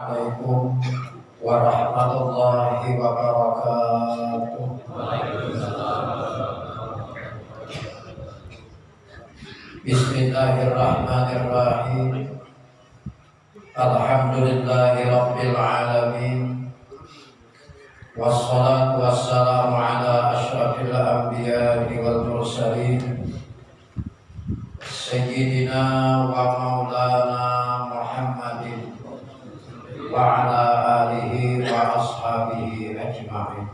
Assalamualaikum warahmatullahi wabarakatuh. Bismillahirrahmanirrahim. Alhamdulillahi rabbil alamin. Wassalatu wassalamu وعلى آله وأصحابه أجمعين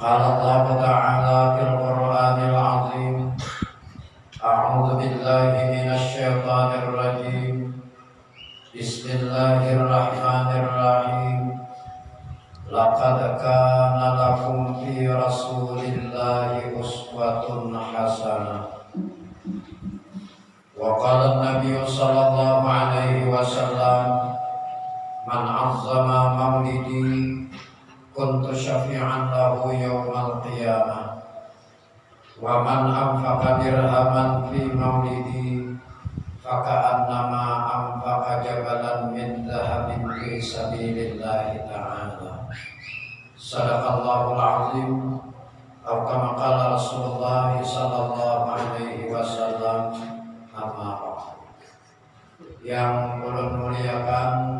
قال الله تعالى في القرآن العظيم أعوذ بالله من الشيطان الرجيم بسم الله الرحمن الرحيم لقد كان لكم في رسول الله أسوة حسنة وقال النبي صلى الله عليه وسلم Man azzama maulidi kuntu syafi'an lahu yawmal qiyamah Wa man anfaqa dirhaman fi maulidi Faka'annama anfaqa jabalan min dhahabin fi sabilillahi ta'ala Sadaqallahul azim Atau qala Rasulullah sallallahu alaihi wasallam Amma Yang ulun muliakan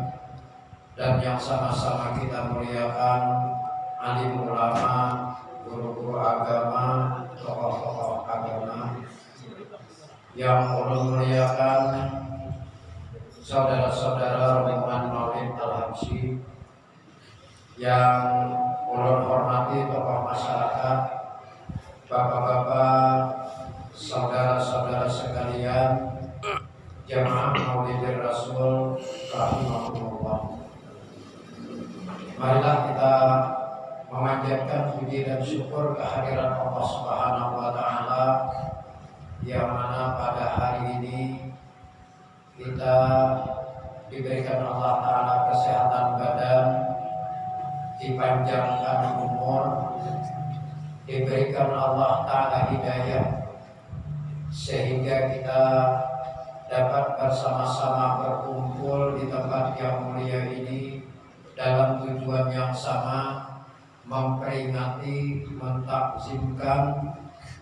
dan yang sama-sama kita muliakan alim ulama, guru-guru agama, tokoh-tokoh agama yang ulun muliakan saudara-saudara Rahman Maulid Al-Habsyi yang ulun hormati tokoh masyarakat, bapak-bapak, saudara-saudara sekalian, jamaah Maulidir Rasul rahimahumullah. Marilah kita memanjatkan puji dan syukur kehadiran Allah Subhanahu wa taala yang mana pada hari ini kita diberikan Allah taala kesehatan badan, dipanjangkan umur, diberikan Allah taala hidayah sehingga kita dapat bersama-sama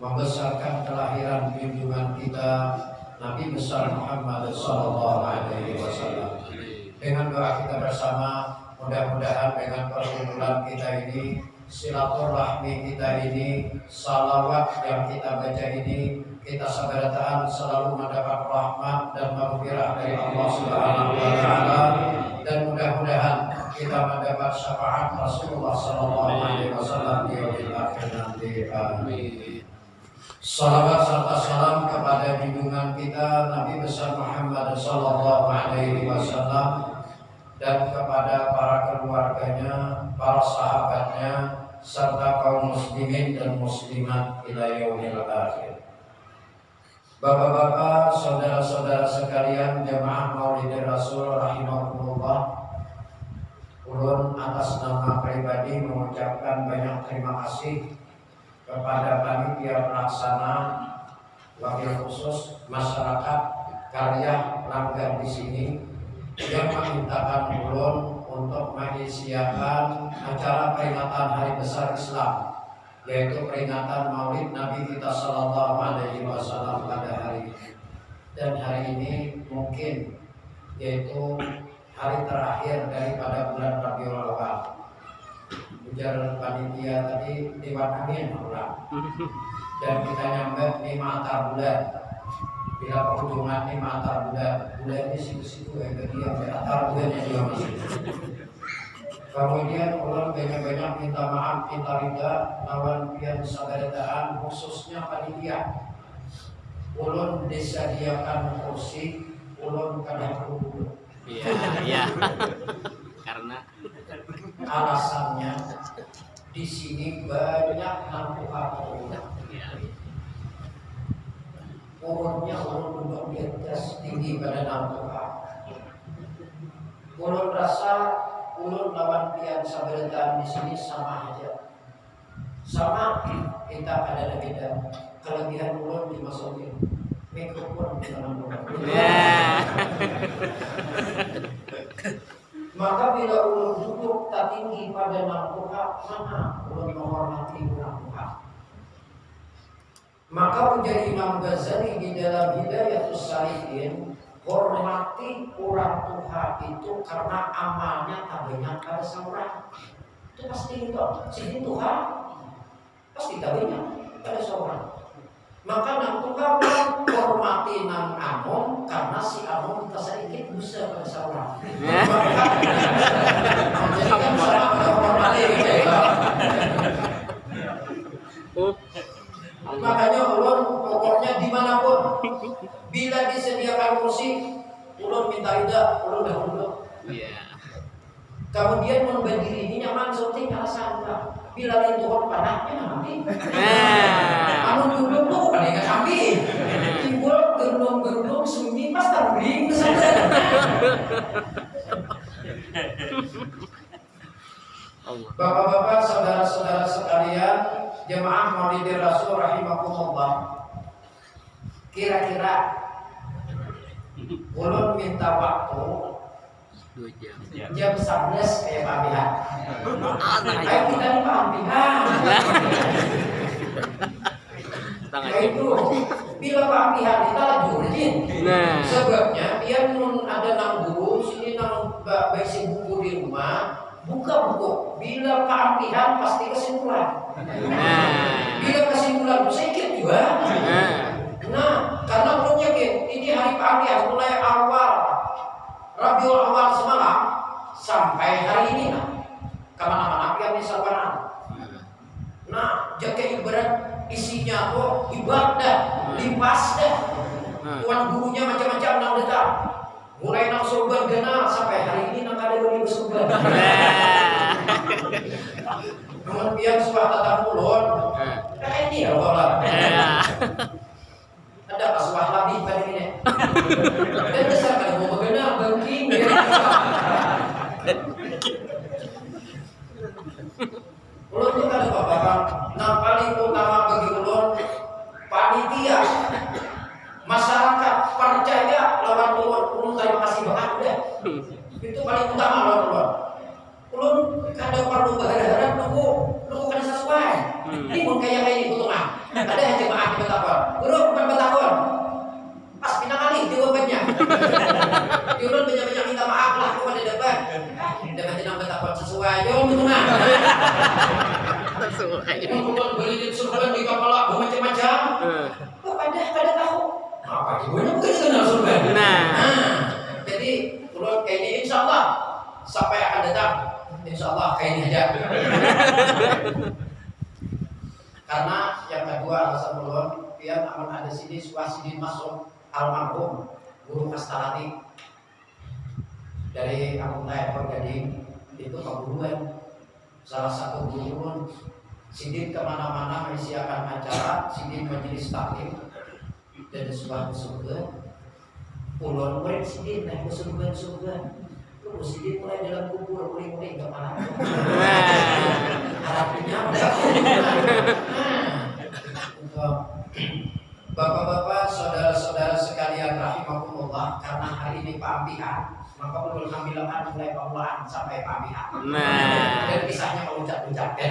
membesarkan kelahiran junjungan kita Nabi besar Muhammad Sallallahu Alaihi Wasallam. Dengan doa kita bersama, mudah-mudahan dengan perkumpulan kita ini, silaturahmi kita ini, salawat yang kita baca ini, kita sabarataan selalu mendapat rahmat dan maghfirah dari Allah Subhanahu wa taala dan mudah-mudahan kita mendapat syafaat Rasulullah sallallahu alaihi wasallam di akhir nanti. Amin. Salawat serta salam kepada junjungan kita Nabi besar Muhammad sallallahu alaihi wasallam dan kepada para keluarganya, para sahabatnya serta kaum muslimin dan muslimat ila yaumil akhir. Bapak-bapak, saudara-saudara sekalian, jemaah Maulid Rasul rahimahullah Ulun atas nama pribadi mengucapkan banyak terima kasih kepada panitia pelaksana wakil khusus masyarakat karya langgar di sini yang memintakan ulun untuk menginisiakan acara peringatan Hari Besar Islam yaitu peringatan Maulid Nabi kita Shallallahu Alaihi Wasallam pada hari ini. Dan hari ini mungkin yaitu hari terakhir daripada bulan Rabiul Awal. Ujar panitia tadi lima angin ulang. Dan kita nyampe lima antar bulan. Bila perhubungan lima antar bulan, bulan ini situ-situ ya ke dia, antar bulannya juga masih. Kemudian ulang banyak-banyak minta maaf, minta rida, lawan pian sadaradaan khususnya panitia. Ulun disediakan kursi, ulun kadang perlu Iya, iya. Karena alasannya di sini banyak. Urunnya urun duduk di atas tinggi pada lampu Ulun rasa ulun lawan pian saberetan di sini sama aja. Sama kita ada beda. Kelebihan ulun dimasukin mikrofon di dalam rumah. Yeah. Maka bila ulun duduk tak tinggi pada Tuhan, mana ulun menghormati Tuhan. Maka menjadi Imam Ghazali di dalam Hidayatus Salihin hormati orang Tuhan itu karena amalnya tak banyak pada seorang. Itu pasti itu. Sini Tuhan pasti tak banyak pada seorang. Maka nang Tuhan hormati nang Amon karena si Amon tak sedikit bisa pada seorang. Jadi kan sama hormati gitu. Oh. Makanya ulun pokoknya di mana pun bila disediakan kursi ulun minta ida ulun dah duduk. Iya. Kemudian mun berdiri ini nyaman sunting alasan enggak. Bila lintuhon panahnya nanti. Nah. Anu duduk tuh bukan yang samping. Timbul gerung-gerung sunyi pas terbing. Bapak-bapak, saudara-saudara sekalian, jemaah Maulidir Rasul rahimakumullah. Kira-kira ulun minta waktu Dua jam. jam 11 kayak Pak Bihan. Setengah Ayo kita nih Pak Bihan. Nah itu bila Pak Bihan kita lagi rajin. Nah. Sebabnya dia nun ada nang guru sini nang ba- baisi buku di rumah buka buku. Bila Pak Bihan pasti kesimpulan. Nah. Bila kesimpulan sedikit juga. Nah. Nah, karena belum yakin ini hari Pak Bihan mulai awal Rabiul awal semalam sampai hari ini nah ke mana-mana Bihan di Sabaran. Nah, jaket ibarat isinya tuh ibadah, limpas dah. Tuan gurunya macam-macam nang detak. Mulai nang surban gena sampai hari ini nang ada yang surban. Nah. Kemudian suah tatap ulun. Nah ini ya Allah. Nah. Ada kasuah lebih pada ini. Dan besar bangking. Ulun itu kan bapak Nah paling utama bagi ulun panitia masyarakat percaya lawan ulun ulun terima kasih banget deh. Itu paling utama lawan ulun. Ulun kada perlu berharap nunggu nunggu kada sesuai. Ini pun kayak kayak di tengah. Ada yang jemaah di Betapon. Guru bukan Betapon. Pas pindah kali jawabannya. Ulun banyak-banyak minta maaf lah kepada depan. Depan tidak Betapon sesuai. Jawab di tengah. Sesuai. Ulun beli surban di kepala macam-macam. Eh. Oh, pada pada tahu. Apa gimana bukan kenal surban. Nah. jadi ulun kayak ini insya Allah sampai akan datang. Insya Allah kayak ini aja. Karena yang kedua alasan ulun biar aman ada sini suasini masuk almarhum guru kastalati Tayapur Gading itu keburuan salah satu guru ulun Sidin ke mana-mana menyiapkan acara Sidin majelis taklim. Dan sebuah kesubuhan Ulun murid Sidin naik kesubuhan kesubuhan Lu Sidin mulai dalam kubur uling-uling ke mana Harapnya Bapak-bapak, saudara-saudara sekalian rahimahumullah Karena hari ini pampihan Maka ulun ambilkan mulai pemulahan sampai pampihan Nah. Dan kisahnya memuncak-muncak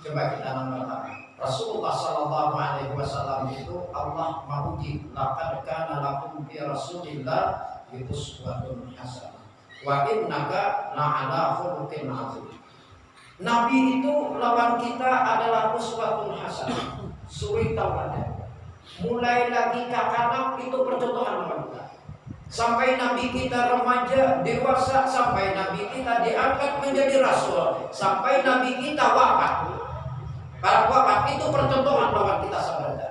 Coba kita nonton Rasulullah Sallallahu Alaihi Wasallam itu Allah memuji laqad kana lakum fi Rasulillah uswatun hasanah wa innaka la'ala khuluqin azim. Nabi itu lawan kita adalah uswatun hasanah. Suri tauladan. Mulai lagi kakak itu percontohan lawan kita. Sampai Nabi kita remaja, dewasa, sampai Nabi kita diangkat menjadi Rasul, sampai Nabi kita wafat. Para wafat itu percontohan lawan kita sebenarnya.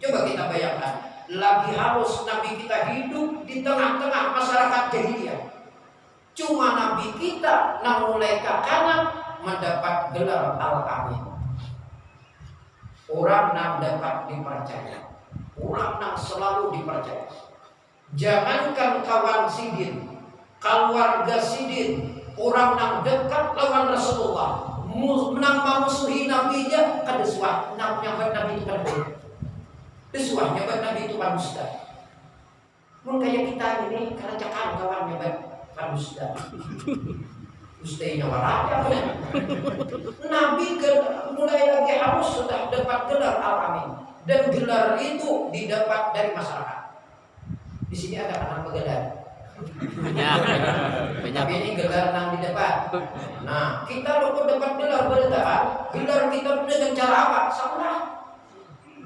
Coba kita bayangkan, lagi harus Nabi kita hidup di tengah-tengah masyarakat jahiliyah. Cuma Nabi kita yang mulai ke mendapat gelar al-amin. Orang yang dapat dipercaya, orang yang selalu dipercaya. Jangankan kawan sidin, keluarga sidin, orang yang dekat lawan Rasulullah, menang Nabi nya kan desuah, nak nyambat Nabi itu kan baik. Desuah nyambat Nabi itu kan mustahil. Mun kita ini karena cakap kawan nyambat al-Ustaz. Ustaznya waraja apa ya? Nabi mulai lagi harus sudah dapat gelar al-amin dan gelar itu didapat dari masyarakat. Di sini ada anak pegelar. Banyak. Banyak. Tapi ini gelar yang di depan. Nah, kita lo dapat gelar berdaan, gelar kita dengan cara apa? Sama.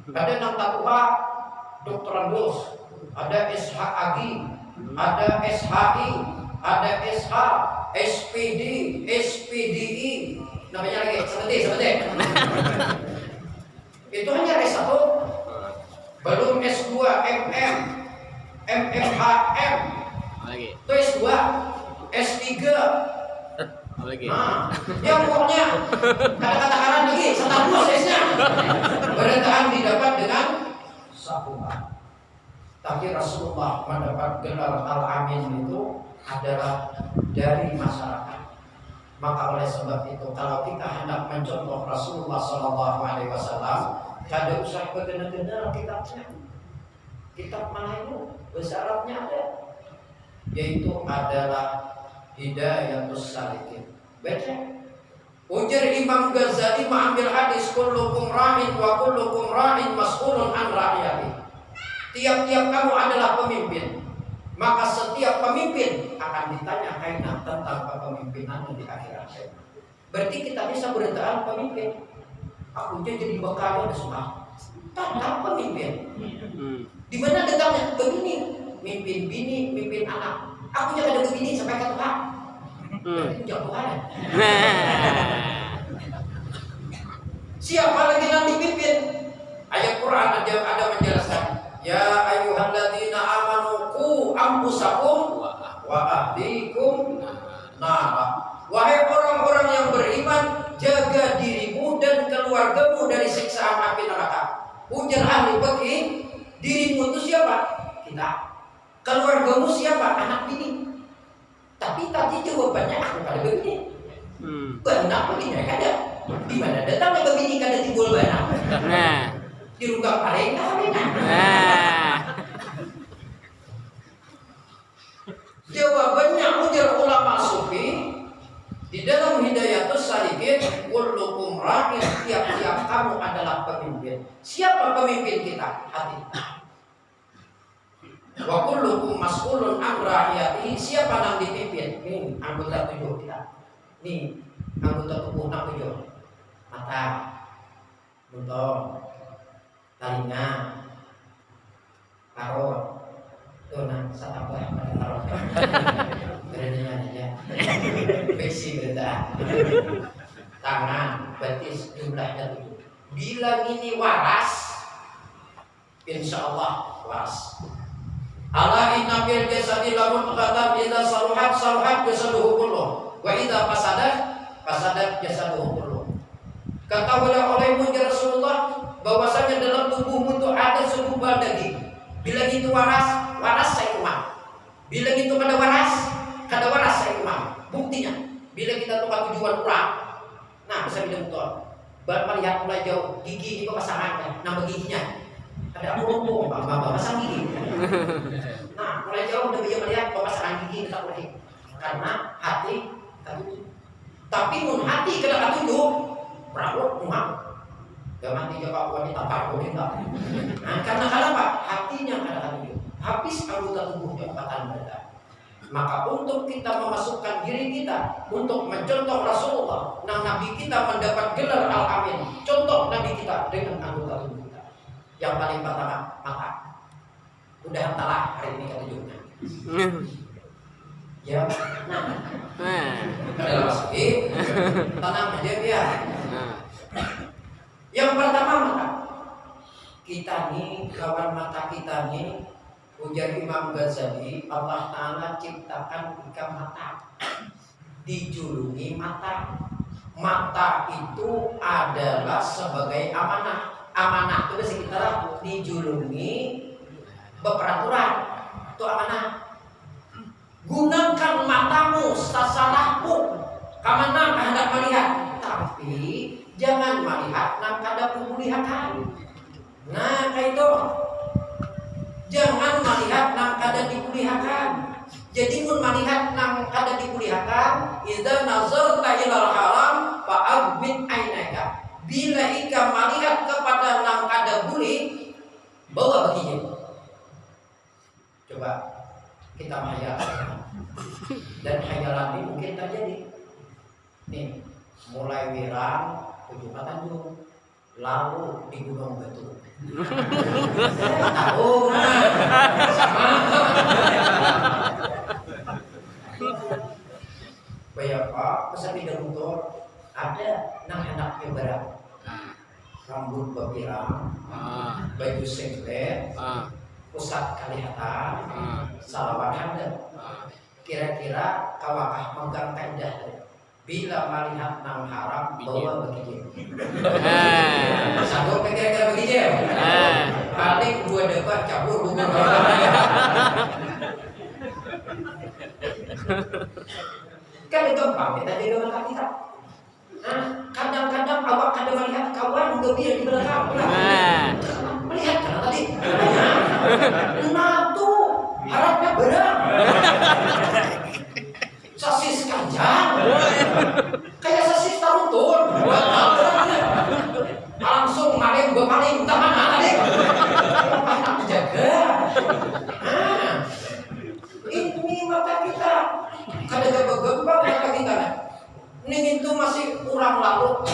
Ada yang tatua, doktorandus, ada SHAG, ada SHI, ada SH, SPD, SPDI, namanya lagi seperti seperti. Itu hanya S1, belum S2, MM, MMHM, Lagi. itu S2, S3. Lagi. Nah, yang pokoknya kata-kata kanan lagi, status S-nya. Didapat dengan sahuba. Tapi Rasulullah mendapat gelar al-amin itu adalah dari masyarakat. Maka oleh sebab itu kalau kita hendak mencontoh Rasulullah Shallallahu Alaihi Wasallam, kada usah benar-benar kitabnya. Kitab mana Arabnya ada. Yaitu adalah Hidayatus Salikin. Baca. Ujar Imam Ghazali mengambil hadis kullukum ra'in wa kullukum ra'in mas'ulun an ra'iyati. Tiap-tiap kamu adalah pemimpin, maka setiap pemimpin akan ditanya kaitan tentang kepemimpinan di akhirat. Berarti kita bisa beritaan pemimpin. Aku jadi bekal ada semua. Tentang pemimpin. Hmm. Di mana datangnya? Begini, mimpin bini, mimpin anak. Aku jangan ada begini sampai ke Tuhan. Hmm. Jauh Tuhan. Siapa lagi yang dipimpin? Ayat Quran ada ada menjelaskan. Ya ayyuhalladzina amanu qu anfusakum wa ahlikum nara. Wahai orang-orang yang beriman, jaga dirimu dan keluargamu dari siksaan api neraka. Ujar ahli fikih, dirimu itu siapa? Kita. Keluargamu siapa? Anak bini. Tapi tadi jawabannya aku pada begini. Hmm. Benar begini ada. Di mana datangnya begini kada timbul benar. Nah. Di runggang paling. Nah. Jawabannya ujar ulama sufi di dalam hidayatus salikin kullukum ra'in tiap-tiap kamu adalah pemimpin. Siapa pemimpin kita? Hati. Wa kullukum mas'ulun an. Siapa yang dipimpin? Ini anggota tujuh kita. Ini anggota tubuh enam tujuh. Mata, mulut, telinga, parut, tuh nah satambah pada parut. Berenanya aja. Besi berita. Tangan, betis jumlahnya tujuh. Bila ini waras, insya Allah waras. Ala inna fil jasadi lamun qatam idza saluhat saluhat jasaduhu kulluh wa idza fasadat fasadat jasaduhu kulluh. Katakanlah olehmu ya Rasulullah bahwasanya dalam tubuhmu itu ada segumpal daging. Bila itu waras, waras saya. Bila itu kada waras, kada waras saya umam. Buktinya, bila kita tukar tujuan pulang, nah bisa bilang betul. Baru melihat mulai jauh, gigi ini pasangan kan, nama giginya. Ada aku ngomong, bapak pasang gigi. Nah, mulai jauh bisa melihat pasangan gigi kita boleh. Karena hati tertutup. Tapi mun hati kada tertutup, berawat umam. Gak mati jawab wanita takut enggak. Nah, karena kenapa? Hatinya kada tertutup. Habis anggota tubuhnya kata mereka. Maka untuk kita memasukkan diri kita untuk mencontoh Rasulullah, nah Nabi kita mendapat gelar Al-Amin. Contoh Nabi kita dengan anggota tubuh. Yang paling pertama mata. Udah telah hari ini ketujuhnya. Ya, nah, Nah. ada masuki, tenang aja biar. Nah. Yang pertama mata. Kita nih, kawan mata kita nih, ujar Imam Ghazali, Allah Ta'ala ciptakan tiga mata. Dijulungi mata. Mata itu adalah sebagai amanah. Amanah itu bisa kita dijulungi beperaturan. Itu amanah. Gunakan matamu sasalahmu. Kamana hendak melihat, tapi jangan melihat nang kada penglihatan. Nah, kayak itu. Jangan melihat nang kada diperlihatkan. Jadi mun melihat nang kada idza nazarta ilal haram fa'aghmid ainaka bila ika melihat kepada nang kada buli bawa begini coba kita menghayal dan hayalan ini mungkin terjadi nih mulai wirang tujuh tanjung lalu di gunung betul. Tahu. Bayar Pak, pesan di motor ada nang anaknya berat rambut berpirang Ah. baju singlet Ah. pusat kelihatan Ah. salawan handal Ah. kira-kira kawakah megang tenda bila melihat nang haram bawa begini Eh. sanggup kira-kira begini ya Eh. paling dua debat cabur bukan kan itu gampang kita jadi orang kita Nah, kadang melihat kawan gembira di belakang. Eh. melihat kan tadi? Nah tuh harapnya berat. Sosis kanjang kayak sosis taruntun langsung maling berpaling entah mana tadi anak jaga nah ini mata kita kadang bergembang mata kita ini itu masih kurang lalu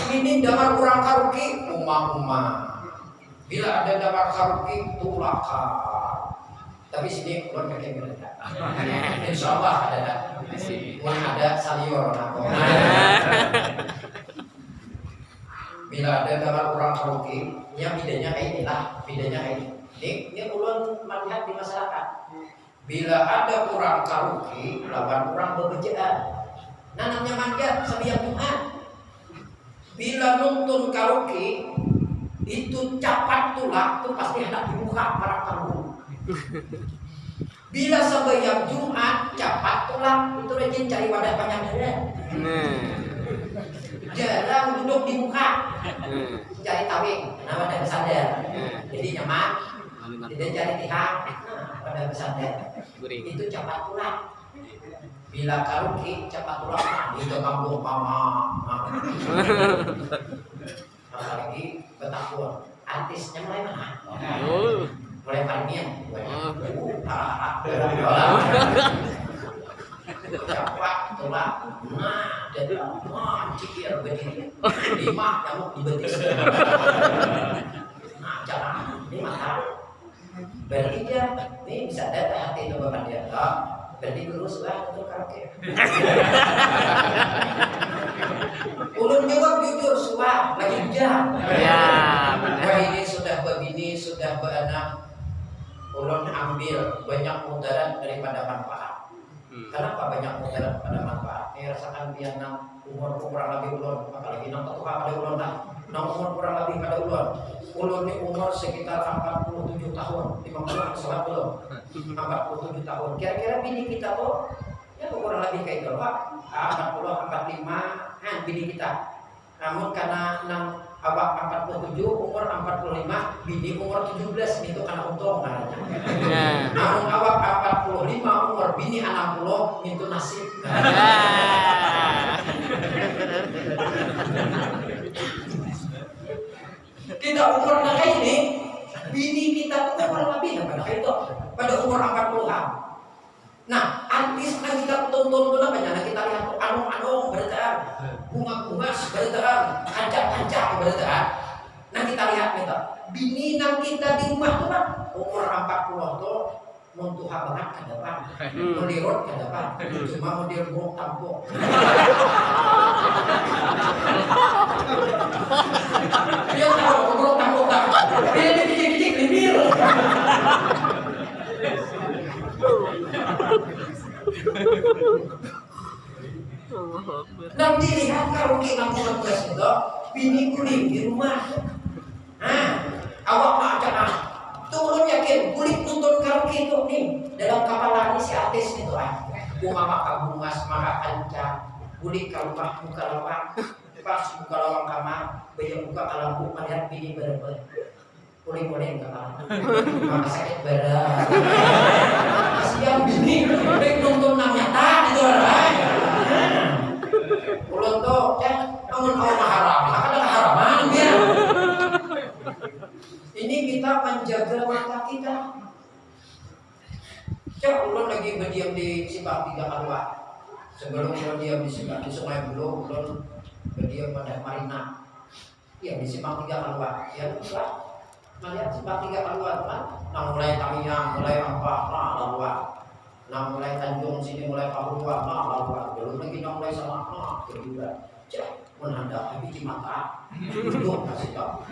ini damar kurang karuki umah-umah. Bila ada damar karuki tulaka tapi sini keluar pakai mereka insya Allah ada Wah, ada salior bila ada damar kurang karuki ya bedanya kayak inilah bedanya kayak ini. Ini, ini ulun melihat di masyarakat. Bila ada kurang karuki lawan kurang bekerjaan nanamnya manjat sampai yang Tuhan bila nonton karaoke itu capat tulak itu pasti hendak dibuka para tamu. Bila sampai yang Jumat capat tulak itu rajin cari wadah panjang dada jarang duduk di muka. Nah. cari tawing nah wadah bersandar Nah. jadi nyaman. Tidak cari pihak. Nah wadah bersandar Guring. itu cepat pulang bila karaoke cepat pulang itu kampung mama apalagi betapun artisnya mulai mana? Oh. mulai parmian Oh. cepat pulang. Nah dan wah cikir berdiri. Lima nyamuk di betis nah jalan ini mata berarti dia ini bisa data hati itu bapak dia berarti lurus lah untuk karaoke ulun jawab jujur suah lagi hujan. Ya, benar. wah ini sudah begini sudah beranak ulun ambil banyak mudarat daripada manfaat Hmm. Kenapa banyak mudarat pada manfaat? Ya rasakan dia nang umur kurang lebih ulun, apalagi nang ketua pada ulun lah. Nang umur kurang lebih pada ulun. Ulun ini umur sekitar 47 tahun, 50 salah belum? 47 tahun. Kira-kira bini kita tuh ya kurang lebih kayak itu, Pak. Ah, 40, 45 kan bini kita. Namun karena nang awak 47, umur 45, bini umur 17 itu karena untung namanya. Nah. Namun awak 45 umur bini 60 itu nasib. Kita umur mereka ini bini kita tuh kurang lebih pada itu pada umur 40-an. Nah, artis yang kita tonton itu namanya nah, kita lihat anung-anung bertaan, bunga-bunga bertaan, kancak-kancak bertaan. Nah kita lihat kita, bini nang kita di rumah tuh kan umur 40 tuh muntuh banget ke depan, Hmm. melirut ke depan, cuma mau dia buruk tampuk. Dia tahu tampuk tak, dia dikit-dikit libir. Nanti lihat kalau kita pulang itu, bini kulit di rumah. Nah, awak nak ajak ah. Turun yakin, kulit nonton karaoke itu nih dalam kepala ini si artis itu ah. Bunga maka bungas maka kancang, kulit kalau mah buka lawang, pas buka lawang kamar, bayang buka lampu melihat bini berber. Kulit kulit enggak apa, maka sakit berat. Kasihan bini, baik nonton nang nyata gitu lah ulang tuh eh, yang bangun orang oh, haram kadang haraman ya. Iya. Ini kita menjaga mata kita. Cek ulang lagi berdiam di simpang tiga kalwa sebelum berdiam di simpang di sungai belum ulang berdiam pada marina. Iya, ya di simpang tiga kalwa ya ulang melihat simpang tiga kalwa kan nah mulai tamiang mulai apa nah kalwa Nah mulai Tanjung sini mulai Papua, nah kalua. Belum lagi nah mulai sama, nah kedua. Cek, menanda tapi di mata. Belum kasih tahu.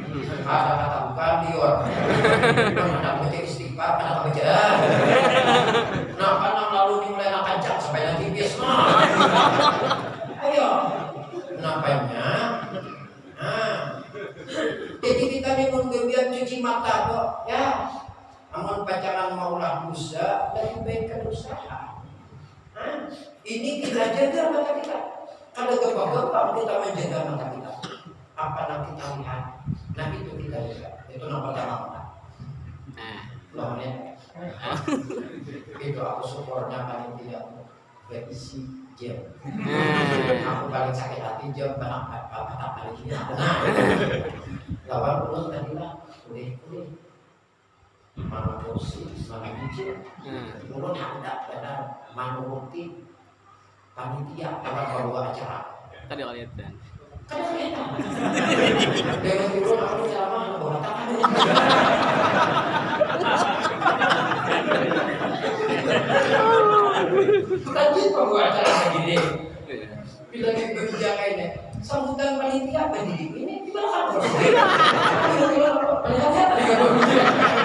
Ada kata bukan dior. Menanda baca istighfar, ada baca. Nah kan yang lalu dimulai nak kancak sampai nanti bis. Nah, ayo. Nampaknya. Nah, jadi kita ini menggebiar cuci mata kok, ya. Pacaran maulah dosa, lebih baik usaha. Hah? Ini kita jaga mata kita. Kalau gebak-gebak kita menjaga mata kita. Apa yang kita lihat, nah itu kita jaga. Itu nomor pertama. Nah. Loh, ya. itu aku syukurnya paling tidak berisi jam. Nah. Aku paling sakit hati jam karena kata paling tidak. Nah, lawan ulun tadi lah, boleh boleh. Mana kursi, Nah. ulun ada pada mana bukti panitia orang bawa acara. Tadi lihat dan. Dengan ulun aku ceramah bawa tangan. Bukan gitu bawa acara begini. Bila kita sambutan panitia pendidik ini di belakang bos. Kira-kira melihat saya tadi kalau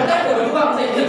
ada dua saya di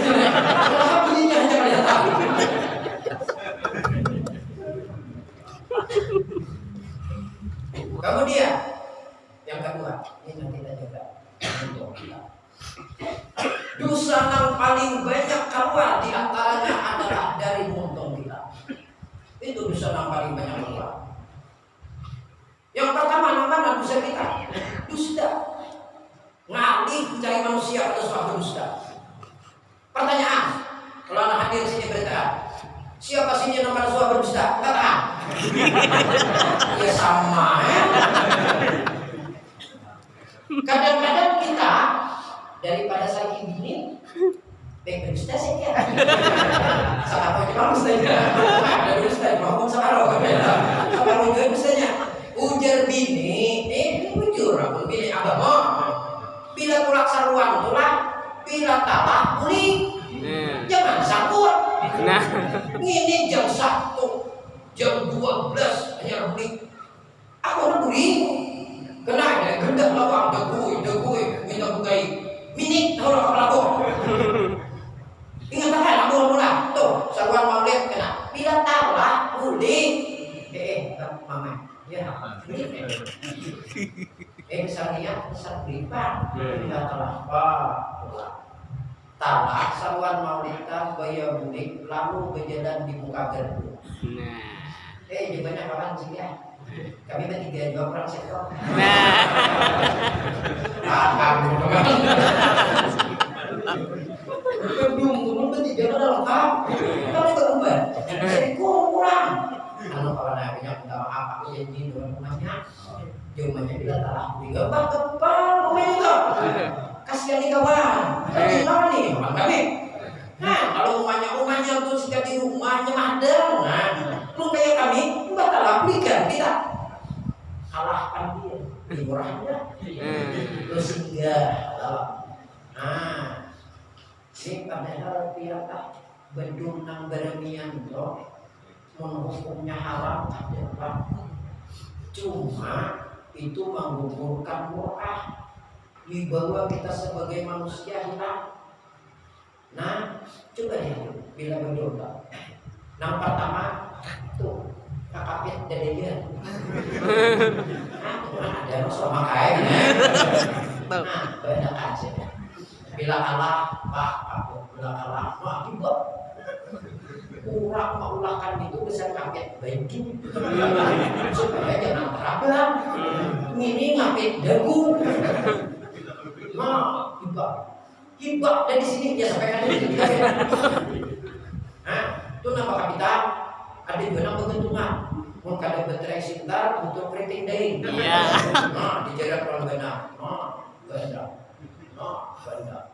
tidak telah apa talak saruan maulita baya bulik lalu berjalan di muka gerbang Nah. eh di banyak orang sih ya kami bertiga dua orang sektor Nah. paham belum belum bertiga udah lengkap kami berubah jadi kurang. Anu kalau nabinya minta maaf aku janji dengan rumahnya Jumanya bila telah tiga bak kepal pemerintah kasihan nih kawan. Kami lawan nih. Kawan kami nah kalau rumahnya rumahnya tuh sudah di rumahnya ada nah lu kayak kami mbak telah belikan kita kalahkan dia murahnya lu singgah dalam nah ini padahal pihak bedung nang beremian tuh menghukumnya haram adalah cuma itu menggugurkan murah dibawa kita sebagai manusia hilang nah coba deh bila berdoa. Yang pertama tuh kakak dari dia. Nah ada sama kain nah bedakan sih bila kalah pak aku bila kalah wah juga mengulangkan itu besar kaget banking. Supaya jangan terabang ini ngapit dagu. Nah hibah. Hibah dari sini dia sampaikan ini nah itu nama kapital ada juga nama keuntungan. Mau kada berterai sebentar untuk keriting deh Iya. nah dijaga kalau benar nah benar nah benar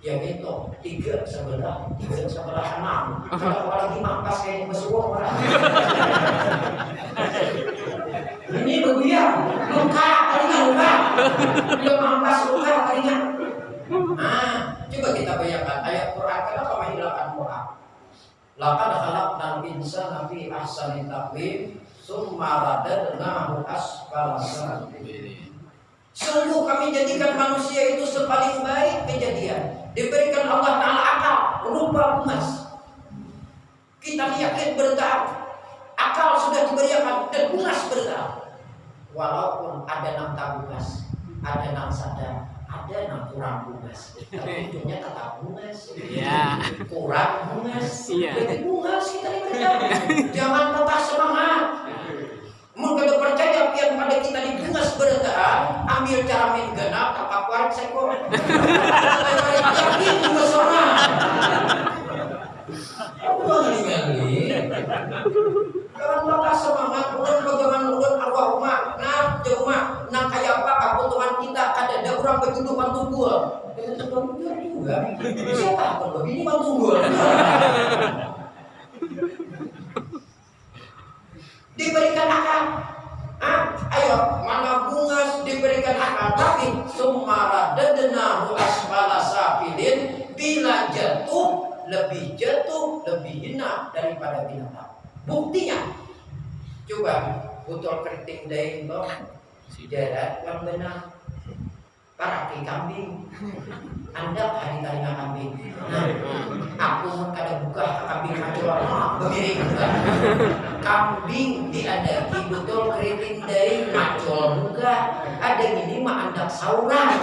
Ya gitu, tiga sebelah, tiga sebelah enam. Kalau lagi mangkas kayak besuah orang. Ini beguyang, luka kalinya luka. Belum mangkas luka kalinya. Nah, coba kita bayangkan ayat Quran kenapa menghilangkan Quran? Laqad khalaqnal insana fi ahsani taqwim summa radadnahu asfala. Sungguh kami jadikan manusia itu sepaling baik. Diberikan Allah Ta'ala akal berupa emas. Kita yakin bertahap. Akal sudah diberikan dan emas bertahap. Walaupun ada nang tabungas, ada nang sadar, ada nang kurang bungas. Tapi ujungnya tetap bungas. Iya. Kurang bungas. Iya. Jadi bungas kita diberikan. Jangan patah semangat. Mun kada percaya pian pada kita di bungas bertaan, ambil cara main genap tapak warik sekor. Yakin juga sama. Apa ngali? Jangan patah semangat, bukan bagaimana ulun arwah umat. Nah, cuma nah kayak apa kebutuhan kita ada ada orang begitu. Itu bantu gua juga. Siapa pun begini bantu gua. Diberikan akal. Ah, ayo, mana bunga diberikan akal? Tapi sumara dadna asfala safilin. Bila jatuh lebih jatuh lebih hina daripada binatang. Buktinya, coba botol keriting dari itu jarak yang benar para kambing. Anda hari tadi kambing? Nah, aku kada buka kambing begini buka kambing diadaki betul keriting dari macol buka ada gini mah anda saurang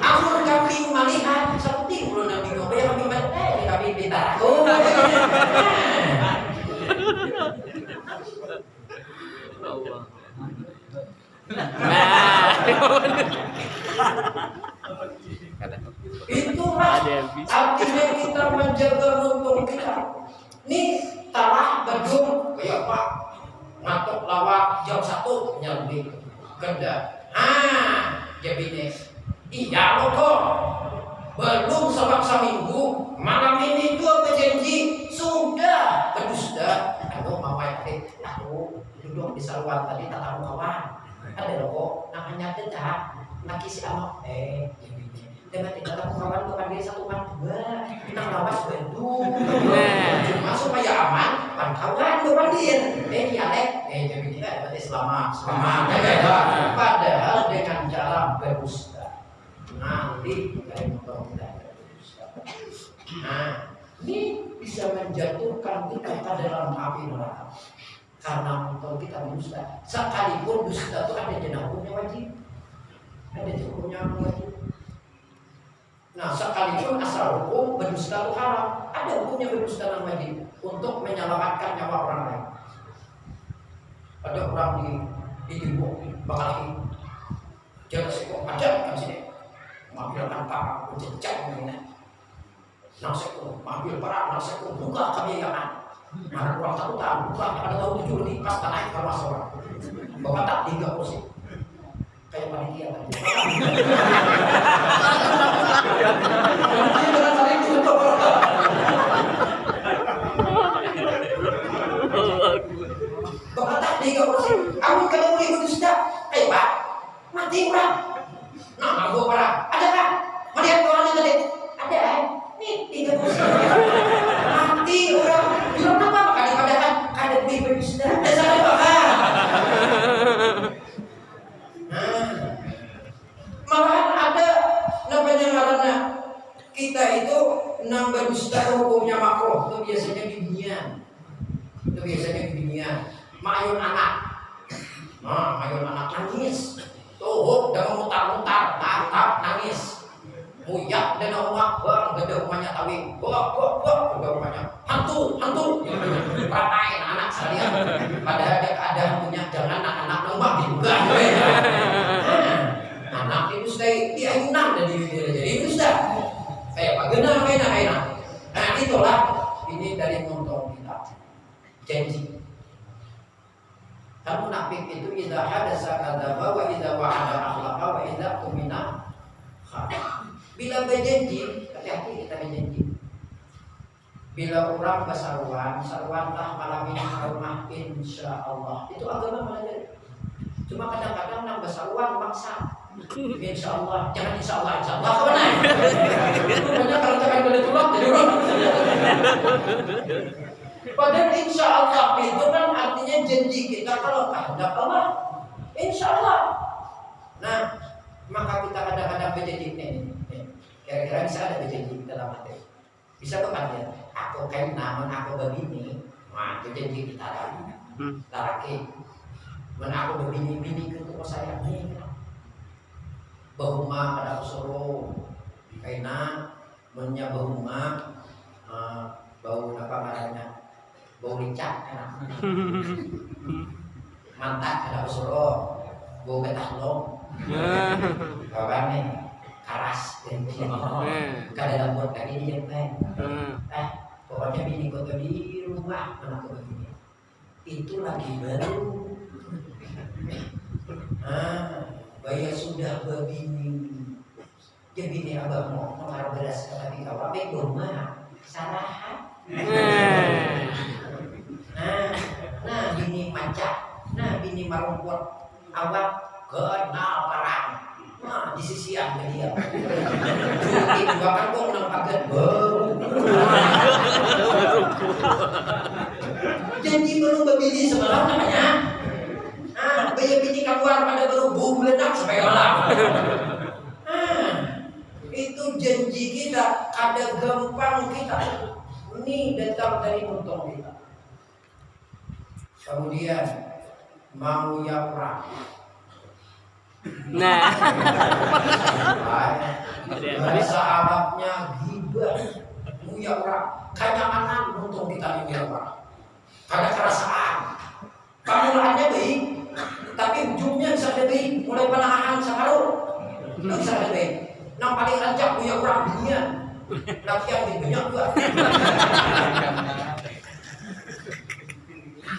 Amun kambing malihat seperti belum nabi ngobrol kambing malihat eh kambing pintar oh Allah. Nah. Itulah yang artinya kita menjaga lumpur kita. Nih tanah gedung kayak apa? Ngatuk lawak jam satu nyambi kerja. Ah, jadi Iya loh kok. Belum sebab seminggu malam ini dua berjanji sudah berdusta. Aduh mama tadi aku duduk di saluan tadi tak tahu kawan. Ada loh kok namanya tetap laki si anak eh jadi Debat tidak tahu kawan tuh kan dia satu kan dua Nang lawas Bandung Cuma supaya aman Kan kawan tuh kan dia Eh dialek Eh jadi kita dapat selama Selama Padahal dengan cara berdusta. Nanti dari motor kita berdusta. Nah ini bisa menjatuhkan kita ke dalam api neraka karena motor kita berdusta sekalipun dusta itu ada jenah hukumnya wajib ada hukumnya wajib Nah, sekalipun asal hukum berdusta itu haram, ada hukumnya berdusta dan wajib untuk menyelamatkan nyawa orang lain. Ada orang di timur bakal lagi jaga seko ada kan sini mengambil tanpa mencecak ini. Nah, seko mengambil perak, nah seko buka kebiayaan. Mana kurang satu tahun buka, ada tahu tujuh lebih pas naik ke rumah seorang. Bapak tak tiga kursi kayak panitia tadi. Bapak tak tiga kursi. Aku kalau boleh berdusta, ayo pak, mati orang. Nah, aku orang, ada kan? Melihat orangnya tadi, ada eh? Nih tiga kursi. Mati orang. Bilang apa? Kali pada kan ada bi berdusta. Ada sana bapak. Nah, malahan ada namanya karena kita itu nambah dusta hukumnya makro itu biasanya di dunia itu biasanya di dunia mayun anak nah mayun anak nangis tuh dan mutar-mutar tatap nangis muyak dan umak bang gede rumahnya tawi bok bok bok gede rumahnya hantu hantu ratain anak sekalian padahal ada keadaan punya jangan anak-anak nombak dibuka anak itu stay di ayunan dan di jadi itu sudah kayak apa gena kena kena nah itulah ini dari montong kita janji kan munafik itu idza hadasa kadzaba wa idza wa'ada akhlaqa wa idza tumina Bila berjanji, hati-hati kita berjanji. Bila orang bersaruan, saruanlah malam ini rumah insya Allah. Itu agama mana Cuma kadang-kadang nang bersaruan maksa. Insya Allah, jangan insya Allah, insya Allah ke mana? Itu banyak kalau jangan boleh tulang jadi orang. Padahal insya Allah itu kan artinya janji kita kalau kehendak Allah. Insya Allah. Nah, maka kita kadang-kadang berjanji ini. Kira-kira bisa ada berjanji dalam hati. Bisa bukan ya? Aku kan namun aku begini. Nah, itu janji kita lagi. Laki. Men aku begini-bini ke tuh saya nih. Bahuma pada suruh kaina mennya bahuma uh, bau apa namanya? Bau licak kan mantap ada suruh bau ketahlong kawan nih? Keras dan kada dapat kali dia teh eh. Pokoknya bini kau di rumah mana kau begini. Itu lagi baru. Ah bayar sudah begini. Jadi bini abang mau mengaruh beras tapi kau apa rumah salah nah nah bini macak nah bini marumput awak kenal perang. Nah di sisi dia cuti dua kan kok nampakkan baru janji belum berbini semalam namanya ah bayar bini keluar pada baru bum ledak sampai malam ah itu janji kita ada gampang kita ini datang dari untung kita kemudian mau yapra Nah, bahasa Arabnya gibah. Muyapra kanyaman untung kita ini yapra ada kerasaan. Pemulaannya baik tapi ujungnya bisa lebih mulai penahan separuh bisa lebih yang paling rancak muyapra dunia. Laki yang lebih banyak juga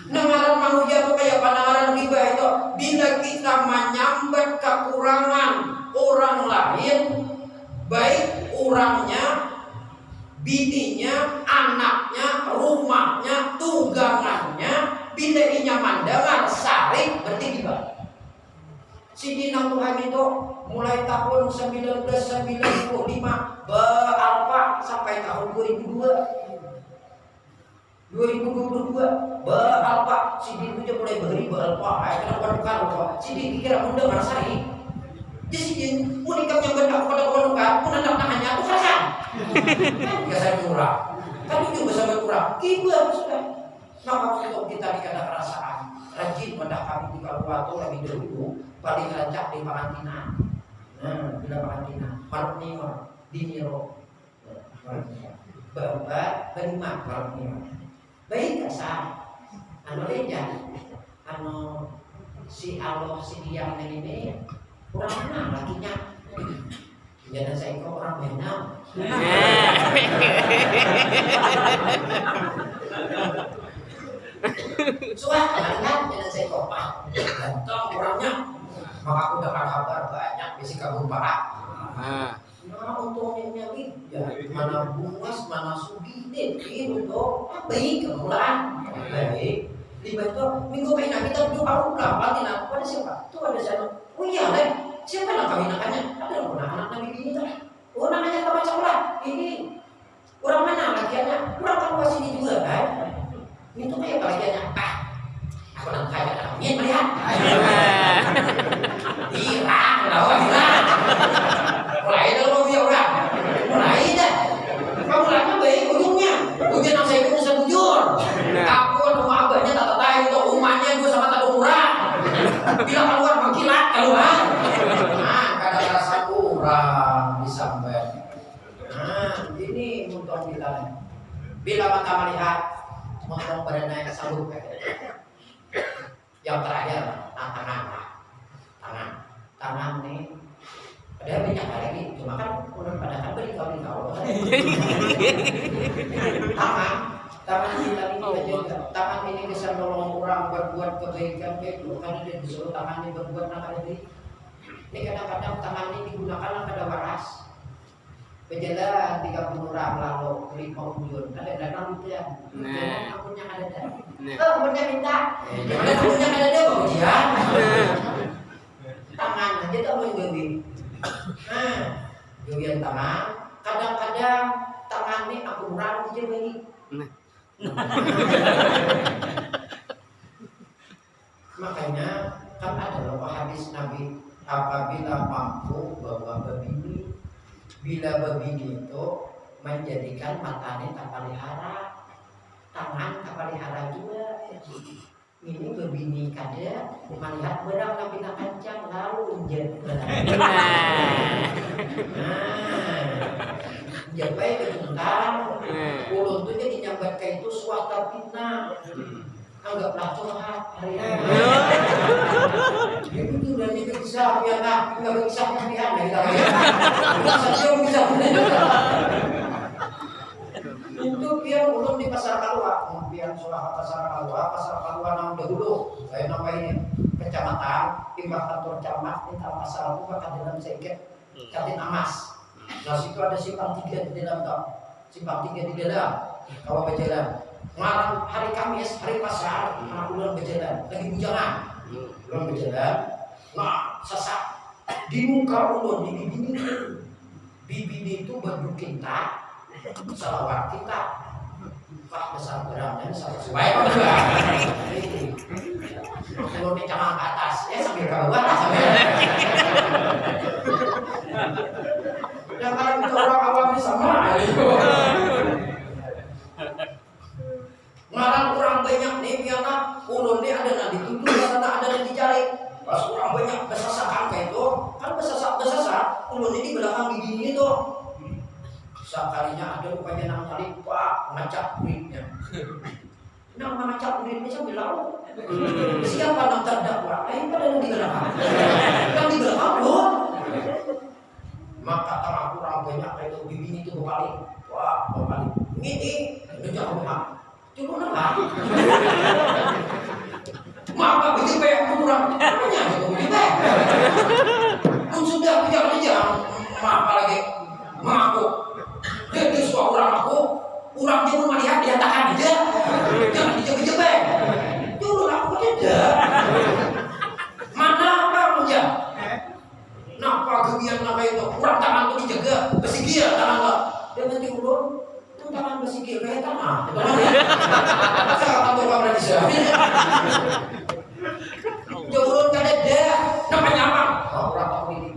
Nengaran manusia itu kayak pandangan riba itu. Bila kita menyambat kekurangan orang lain Baik orangnya, bininya, anaknya, rumahnya, tunggangannya Bila inya mendengar sarik berarti riba Sini Tuhan itu mulai tahun 1995 beralpa sampai tahun 2002 2022 beralpa si dia mulai beri beralpa ay kenapa bukan alpa si dia kira muda merasai jadi si dia unikam yang benda kepada kepada pun anak nahannya itu kerasan kan biasa murah tapi juga sampai murah kiba sudah maka untuk kita dikata perasaan rajin pada kami di Kaluwato lagi dulu paling rancak di Parantina nah bila Parantina Marnima Diniro Bapak berima Marnima baik kasar anu leja anu si Allah si dia ini kurang mana lakinya. Jangan saya kok orang benam Suah kan jangan saya kok pak. Ganteng orangnya. Maka aku dapat kabar banyak bisi kabur parah Nah, untuk ini ya, mana bungas, mana sugi, itu tuh, baik kemulan, baik. Di itu minggu kena kita dua tahun berapa tina? Pada siapa? Tuh ada siapa? Oh iya deh, siapa yang kawin anaknya? Ada orang anak nabi ini tuh. Oh namanya sekolah. Ini orang mana lakiannya? Orang kamu sini juga kan? Itu kayak lakiannya. Ah, aku nanti kayak namanya melihat. Hilang, lawan hilang. Mulai dulu ya orang. Mulai dah. Kamu lama baik ujungnya. Ujung yang saya bisa bujur. Aku rumah abahnya tak tahu untuk rumahnya gue sama tak murah. Bila keluar mengkilat keluar. Nah, kadang rasa kurang disampai. Nah, ini muntong kita. Bila mata melihat muntong pada naik sabuk yang terakhir nah, tangan tangan tangan nih ada banyak lagi cuma kan udah pada kan beri kau di kau tangan tangan kita ini juga tangan ini bisa nolong orang berbuat kebaikan baik karena dia disuruh tangan ini berbuat nakal ini Ini tangan ini digunakan pada waras. Berjalan tiga puluh orang lalu lima ujung. Kadang-kadang itu ya. Nah. Akunnya ada dah. Nah. Oh, akunnya minta. Eh, Jangan akunnya ada dah ujian. Tangan aja tak mau jogi. Nah, jogian tangan. Kadang-kadang tangan ini aku kurang aja lagi. Nah. Makanya kan ada loh hadis Nabi apabila mampu bawa bebini bila bebini itu menjadikan matanya tak pelihara tangan tak pelihara juga. Ini bebini kada melihat berang nabi nak kencang lalu jabai kejutan Nah. ulun tuh jadi nyambat kayak itu suatu fitnah anggaplah curhat hari ini. Ya itu bisa nggak bisa ya kita ya bisa ulun di pasar kalua pian soal pasar kalua pasar kalua nang dahulu. Saya nama ini kecamatan timbang kantor camat di tanah pasar aku bakal dalam seket katin amas. Nah situ ada simpang tiga di dalam tau simpang tiga di dalam kalau berjalan Ngarang hari Kamis, hari pasar, nah ulun berjalan, lagi bujangan, ulun berjalan, nah sesak. Di muka ulun di bibi bibi itu baju kita, salawat kita, pak besar beramnya sama sebaik ulun di cangkang ke atas, ya sambil ke bawah lah sambil. Yang kalau orang awam ini sama, Ngarang kurang banyak nih biarlah ulun nih ada yang dituduh karena ada yang dicari. Pas kurang banyak besasak angka itu, kan besasak besasak ulun ini belakang gigi itu. Sekalinya ada rupanya nang tali pak ngacak duitnya. Nang ngacak duitnya sambil lalu. Siapa nang terdakwa? Eh pada yang di belakang. Yang di belakang loh. Maka tanah kurang banyak itu bibi itu berbalik. Wah berbalik. Ini ini jangan. Cuma nama. Maka begitu banyak kurang. Gitu begitu. Pun sudah kerja. Maka lagi mengaku. Jadi suatu orang aku. Orang dia mau melihat dia tahan aja. Jangan dijebak-jebak. Dulu aku tidak. Mana kamu ya? Napa kegiatan nama itu? Kurang tangan tuh dijaga. Besigir tangan lo. Dia nanti ulun itu tangan besigir kayak tanah. Saya kantor kamu di sini. Jauh kada ada. Namanya apa? Oh, orang tahu ini.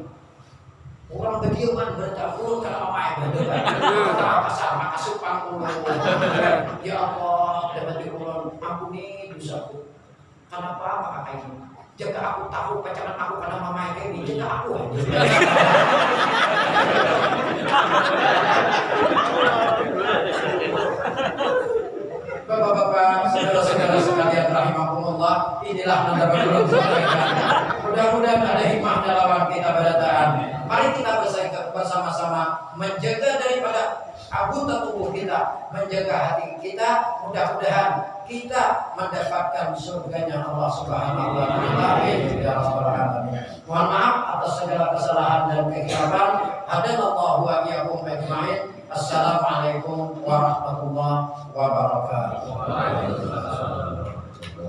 Orang bediaman bertahun kalau apa yang berdebat. Kita pasar maka supang ulun. Ya Allah, dapat diulun. Ampuni dosaku. Kenapa maka kayak ini? Jaga aku tahu pacaran aku karena mama kayak ini. Jaga aku aja. Bapak-bapak, saudara-saudara sekalian rahimahumullah, inilah mendapat Mudah-mudahan ada hikmah dalam kita berataan. Mari kita bersama-sama menjaga daripada anggota tubuh kita, menjaga hati kita. Mudah-mudahan kita mendapatkan surganya Allah Subhanahu wa taala. Ya. Mohon maaf atas segala kesalahan dan kekhilafan. Hadanallahu wa iyyakum ajmain. Assalamualaikum warahmatullahi wabarakatuh.